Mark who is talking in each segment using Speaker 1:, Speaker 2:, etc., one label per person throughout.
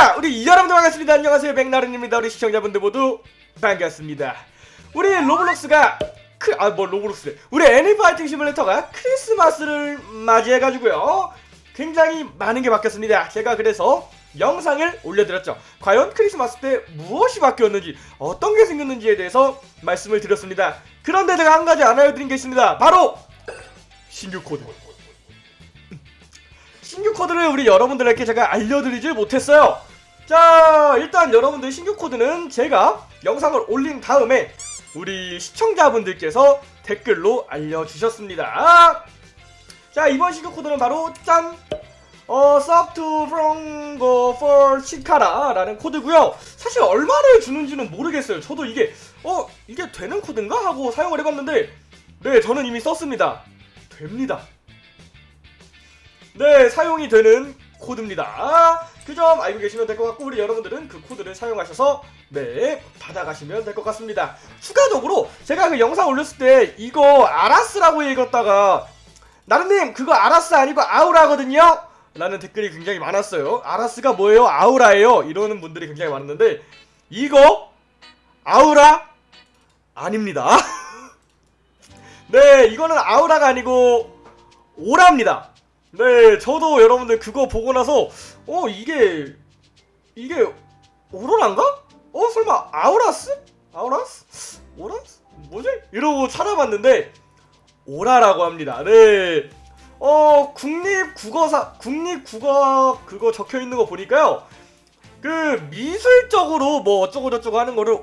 Speaker 1: 자 우리 여러분들 반갑습니다 안녕하세요 백나른입니다 우리 시청자분들 모두 반갑습니다 우리 로블록스가 크, 아, 뭐, 로블록스. 우리 애니파이팅 시뮬레이터가 크리스마스를 맞이해가지고요. 굉장히 많은 게 바뀌었습니다. 제가 그래서 영상을 올려드렸죠. 과연 크리스마스 때 무엇이 바뀌었는지, 어떤 게 생겼는지에 대해서 말씀을 드렸습니다. 그런데 제가 한 가지 안 알려드린 게 있습니다. 바로 신규 코드. 신규 코드를 우리 여러분들에게 제가 알려드리질 못했어요. 자, 일단 여러분들 신규 코드는 제가 영상을 올린 다음에 우리 시청자분들께서 댓글로 알려주셨습니다. 자, 이번 신규 코드는 바로 짠! 어, from go for 치카라 라는 코드고요 사실 얼마를 주는지는 모르겠어요. 저도 이게, 어, 이게 되는 코드인가? 하고 사용을 해봤는데, 네, 저는 이미 썼습니다. 됩니다. 네, 사용이 되는 코드입니다. 그 점 알고 계시면 될 것 같고 우리 여러분들은 그 코드를 사용하셔서 네 받아가시면 될 것 같습니다. 추가적으로 제가 그 영상 올렸을 때 이거 아라스라고 읽었다가 나름님 그거 아라스 아니고 아우라거든요? 라는 댓글이 굉장히 많았어요. 아라스가 뭐예요? 아우라예요? 이러는 분들이 굉장히 많았는데 이거 아우라 아닙니다. 네 이거는 아우라가 아니고 오라입니다. 네, 저도 여러분들 그거 보고 나서 어 이게 이게 오로라인가? 어 설마 아우라스? 아우라스? 오라스? 뭐지? 이러고 찾아봤는데 오라라고 합니다. 네. 어 국립 국어사 국립 국어 그거 적혀 있는 거 보니까요. 그 미술적으로 뭐 어쩌고 저쩌고 하는 거를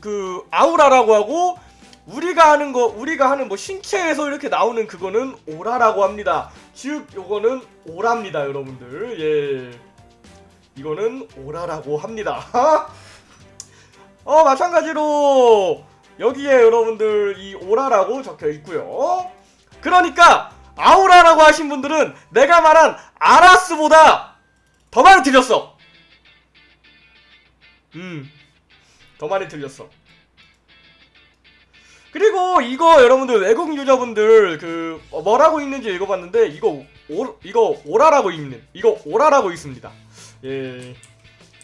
Speaker 1: 그 아우라라고 하고 우리가 하는 거 우리가 하는 뭐 신체에서 이렇게 나오는 그거는 오라라고 합니다. 즉 요거는 오라입니다, 여러분들. 예. 이거는 오라라고 합니다. 어, 마찬가지로 여기에 여러분들 이 오라라고 적혀 있고요. 그러니까 아우라라고 하신 분들은 내가 말한 아라스보다 더 많이 틀렸어. 음. 더 많이 틀렸어. 그리고 이거 여러분들 외국 유저분들 그 어, 뭐라고 읽는지 읽어봤는데 이거 오 이거 오라라고 읽는 이거 오라라고 읽습니다. 예,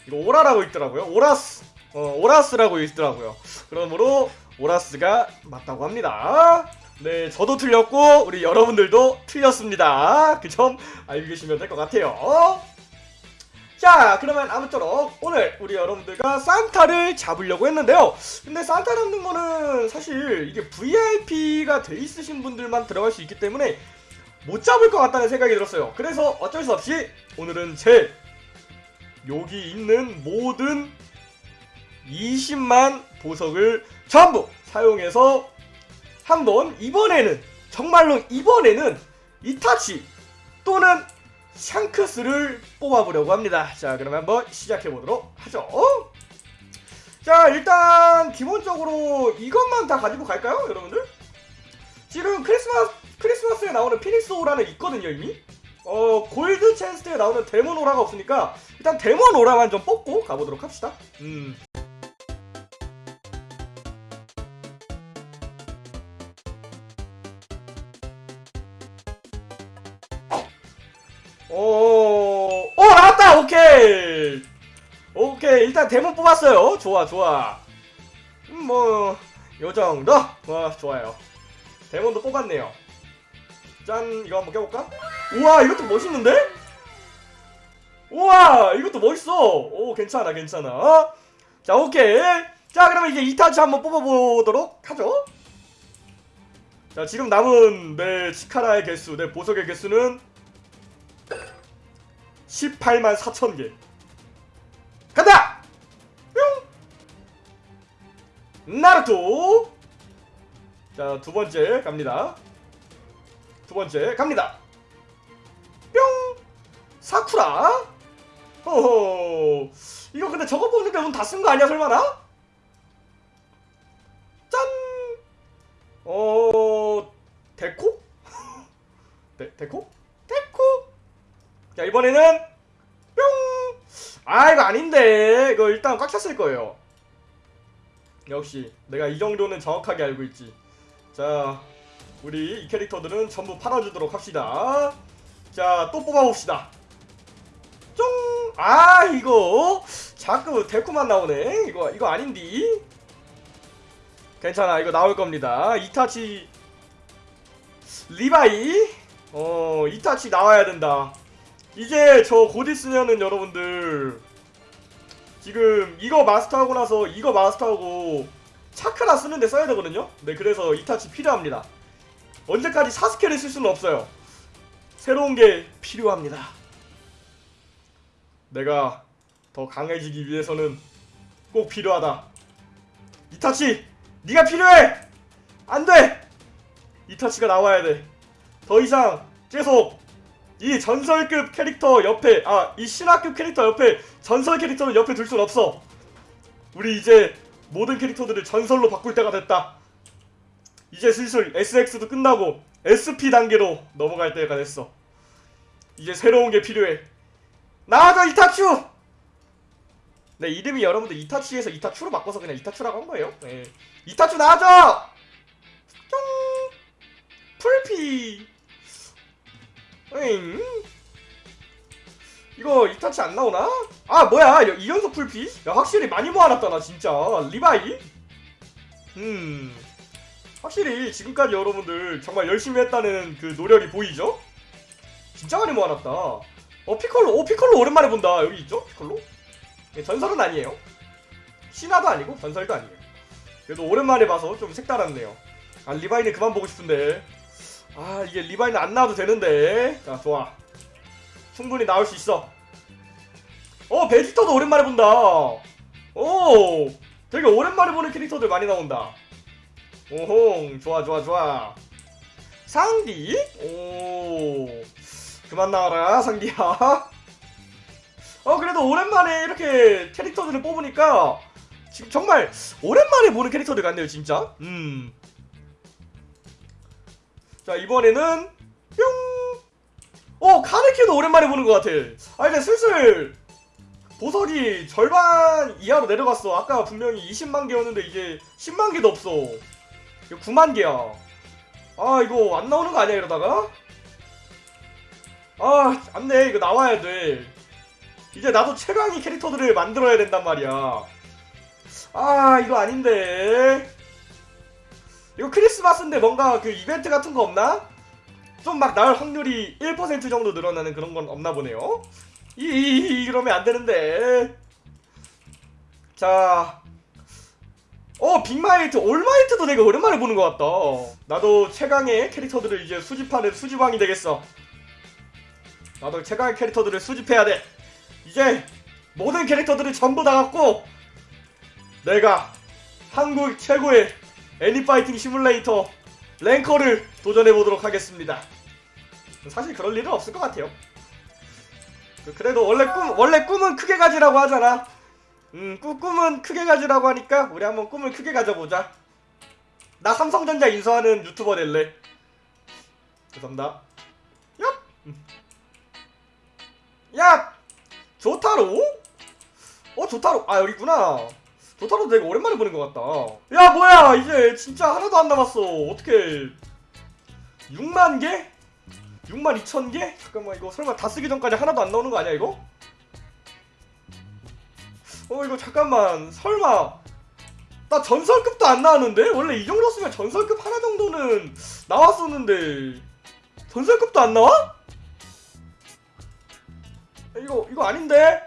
Speaker 1: 이거 오라라고 읽더라고요. 오라스 어 오라스라고 읽더라고요. 그러므로 오라스가 맞다고 합니다. 네, 저도 틀렸고 우리 여러분들도 틀렸습니다. 그 점 알고 계시면 될 것 같아요. 자 그러면 아무쪼록 오늘 우리 여러분들과 산타를 잡으려고 했는데요. 근데 산타 잡는 거는 사실 이게 VIP가 돼 있으신 분들만 들어갈 수 있기 때문에 못 잡을 것 같다는 생각이 들었어요. 그래서 어쩔 수 없이 오늘은 제 여기 있는 모든 20만 보석을 전부 사용해서 한번 이번에는 정말로 이번에는 이타치 또는 샹크스를 뽑아보려고 합니다. 자, 그러면 한번 시작해보도록 하죠. 자, 일단 기본적으로 이것만 다 가지고 갈까요, 여러분들? 지금 크리스마스, 크리스마스에 나오는 피닉스 오라는 있거든요, 이미. 어, 골드 체스트에 나오는 데몬 오라가 없으니까 일단 데몬 오라만 좀 뽑고 가보도록 합시다. 음. 일단 데몬 뽑았어요. 좋아 좋아. 음, 뭐 요 정도? 와 좋아요. 데몬도 뽑았네요. 짠 이거 한번 껴볼까? 우와 이것도 멋있는데? 우와 이것도 멋있어. 오 괜찮아 괜찮아. 자 오케이. 자 그러면 이제 2타치 한번 뽑아보도록 하죠. 자 지금 남은 내 치카라의 개수 내 보석의 개수는 18만 4천 개. 나루토! 자, 두 번째 갑니다. 두 번째 갑니다. 뿅! 사쿠라! 호호! 이거 근데 저거 보는데 운 다 쓴 거 아니야, 설마나? 짠! 어, 데코? 데, 데코? 데코? 자 이번에는 뿅! 아 이거 아닌데 이거 일단 꽉 찼을 거예요 역시 내가 이 정도는 정확하게 알고 있지. 자 우리 이 캐릭터들은 전부 팔아주도록 합시다. 자 또 뽑아봅시다. 쫑! 아 이거 자꾸 데코만 나오네. 이거 이거 아닌디? 괜찮아 이거 나올 겁니다. 이타치 리바이? 어 이타치 나와야 된다. 이제 저 곧 있으면은 여러분들 지금 이거 마스터하고 나서 이거 마스터하고 차크라 쓰는데 써야 되거든요? 네 그래서 이타치 필요합니다. 언제까지 사스케를 쓸 수는 없어요. 새로운 게 필요합니다. 내가 더 강해지기 위해서는 꼭 필요하다. 이타치 네가 필요해! 안돼! 이타치가 나와야 돼더 이상 계속 이 전설급 캐릭터 옆에 아 이 신화급 캐릭터 옆에 전설 캐릭터를 옆에 둘 순 없어. 우리 이제 모든 캐릭터들을 전설로 바꿀 때가 됐다. 이제 슬슬 SX도 끝나고 SP 단계로 넘어갈 때가 됐어. 이제 새로운 게 필요해. 나와줘 이타추! 네 이름이 여러분들 이타치에서 이타추로 바꿔서 그냥 이타추라고 한 거예요? 네. 이타추 나와줘! 뿅! 풀피 응. 이거 이타치 안 나오나? 아 뭐야? 여- 이연속 풀피? 야 확실히 많이 모아놨다 나 진짜. 리바이? 음. 확실히 지금까지 여러분들 정말 열심히 했다는 그 노력이 보이죠? 진짜 많이 모아놨다. 어 피콜로 오 피콜로 오랜만에 본다. 여기 있죠? 피콜로? 예, 전설은 아니에요. 신화도 아니고 전설도 아니에요. 그래도 오랜만에 봐서 좀 색달았네요. 아 리바이는 그만 보고 싶은데 아 이게 리바이는 안 나와도 되는데. 자 좋아. 충분히 나올 수 있어. 어 베지터도 오랜만에 본다. 오 되게 오랜만에 보는 캐릭터들 많이 나온다. 오홍 좋아 좋아 좋아. 상디? 오 그만 나와라 상디야. 어 그래도 오랜만에 이렇게 캐릭터들을 뽑으니까 지금 정말 오랜만에 보는 캐릭터들 같네요 진짜. 음. 자 이번에는 뿅! 어 카네키도 오랜만에 보는 것 같아. 아 이제 슬슬 보석이 절반 이하로 내려갔어. 아까 분명히 20만 개였는데 이제 10만 개도 없어. 이거 9만 개야. 아 이거 안 나오는 거 아니야 이러다가? 아 안돼. 이거 나와야 돼. 이제 나도 최강의 캐릭터들을 만들어야 된단 말이야. 아 이거 아닌데 이거 크리스마스인데 뭔가 그 이벤트 같은 거 없나? 좀 막 나올 확률이 1% 정도 늘어나는 그런 건 없나 보네요 이, 이 이러면 안 되는데 자 어, 빅마이트, 올마이트도 되게 오랜만에 보는 것 같다. 나도 최강의 캐릭터들을 이제 수집하는 수집왕이 되겠어. 나도 최강의 캐릭터들을 수집해야 돼. 이제 모든 캐릭터들을 전부 다 갖고 내가 한국 최고의 애니파이팅 시뮬레이터 랭커를 도전해 보도록 하겠습니다. 사실 그럴 일은 없을 것 같아요. 그- 그래도 원래 꿈 원래 꿈은 크게 가지라고 하잖아. 음, 꿈, 꿈은 크게 가지라고 하니까 우리 한번 꿈을 크게 가져보자. 나 삼성전자 인수하는 유튜버 될래. 죄송합니다. 얍! 음. 야! 조타로? 어, 조타로. 아, 여기 있구나. 조타로 되게 오랜만에 보는 것 같다. 야, 뭐야! 이제 진짜 하나도 안 남았어. 어떻게 6만 개? 6만 2천 개? 잠깐만, 이거 설마 다 쓰기 전까지 하나도 안 나오는 거 아니야, 이거? 어 이거 잠깐만 설마 나 전설급도 안 나왔는데? 원래 이 정도 쓰면 전설급 하나 정도는 나왔었는데 전설급도 안 나와? 이거 이거 아닌데?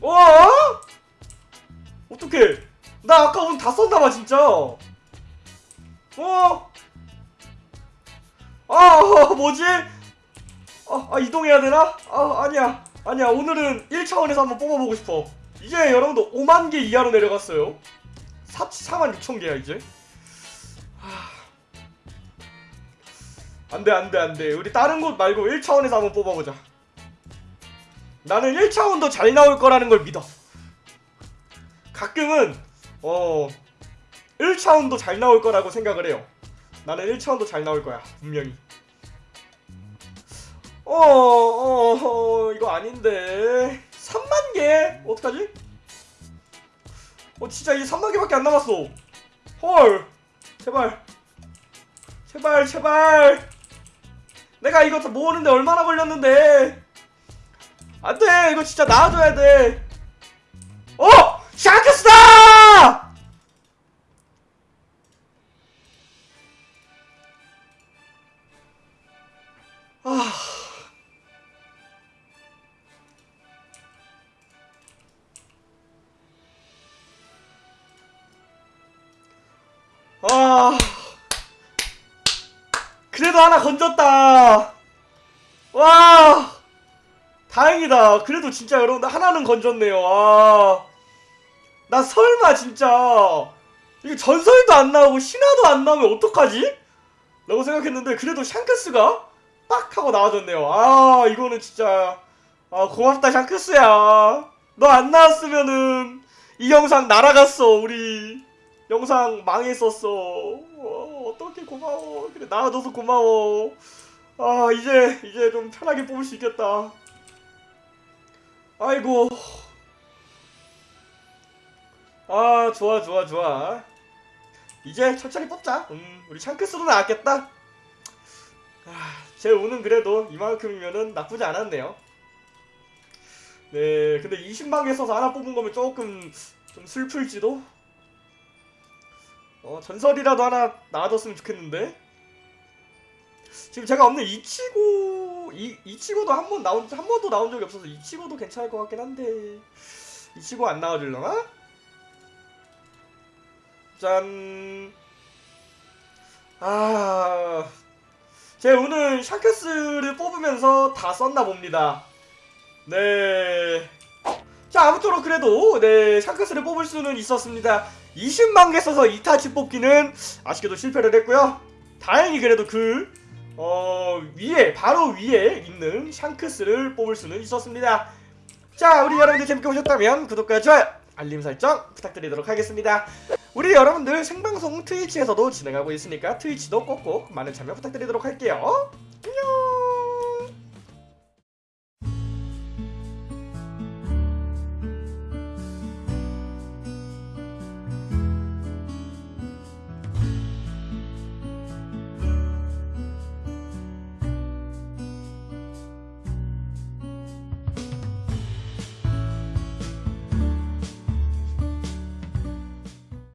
Speaker 1: 와? 어떡해. 나 아까 오늘 다 썼나봐 진짜. 어? 아 뭐지? 아, 아 이동해야 되나? 아 아니야. 아니야. 오늘은 1차원에서 한번 뽑아보고 싶어. 이제 여러분들 5만 개 이하로 내려갔어요. 4, 4만 6천 개야 이제. 하... 안돼 안돼 안돼. 우리 다른 곳 말고 1차원에서 한번 뽑아보자. 나는 1차원도 잘 나올 거라는 걸 믿어 가끔은 어 1차원도 잘 나올 거라고 생각을 해요 나는 1차원도 잘 나올 거야 분명히 어, 어, 어, 이거 아닌데. 3만 개? 어떡하지? 어, 진짜 이 3만 개밖에 안 남았어. 헐. 제발. 제발, 제발. 내가 이거 다 모으는데 얼마나 걸렸는데. 안돼 이거 진짜 나와줘야 돼 어! 샤크스다! 아... 아... 그래도 하나 건졌다. 와, 다행이다. 그래도 진짜 여러분들 하나는 건졌네요. 아, 나 설마 진짜 이거 전설도 안 나오고 신화도 안 나오면 어떡하지? 라고 생각했는데 그래도 샹크스가 딱 하고 나와줬네요. 아, 이거는 진짜 아 고맙다 샹크스야. 너 안 나왔으면은 이 영상 날아갔어 우리. 영상 망했었어. 어, 어떻게 고마워. 그래 나와줘서 고마워. 아 이제 이제 좀 편하게 뽑을 수 있겠다. 아이고. 아 좋아 좋아 좋아. 이제 천천히 뽑자. 음 우리 샹크스도 나왔겠다. 아, 제 운은 그래도 이만큼이면은 나쁘지 않았네요. 네, 근데 20만개 써서 하나 뽑은 거면 조금 좀 슬플지도. 어, 전설이라도 하나 나와줬으면 좋겠는데. 지금 제가 없는 이치고 이 이치고도 한 번 나온 한 번도 나온 적이 없어서 이치고도 괜찮을 것 같긴 한데 이치고 안 나와줄려나? 짠. 아, 제 오늘 샤크스를 뽑으면서 다 썼나 봅니다. 네. 자, 아무쪼록 그래도 네 샤크스를 뽑을 수는 있었습니다. 20만 개 써서 2타치 뽑기는 아쉽게도 실패를 했고요. 다행히 그래도 그 어, 위에 바로 위에 있는 샹크스를 뽑을 수는 있었습니다. 자, 우리 여러분들 재밌게 보셨다면 구독과 좋아요, 알림 설정 부탁드리도록 하겠습니다. 우리 여러분들 생방송 트위치에서도 진행하고 있으니까 트위치도 꼭꼭 많은 참여 부탁드리도록 할게요. 안녕.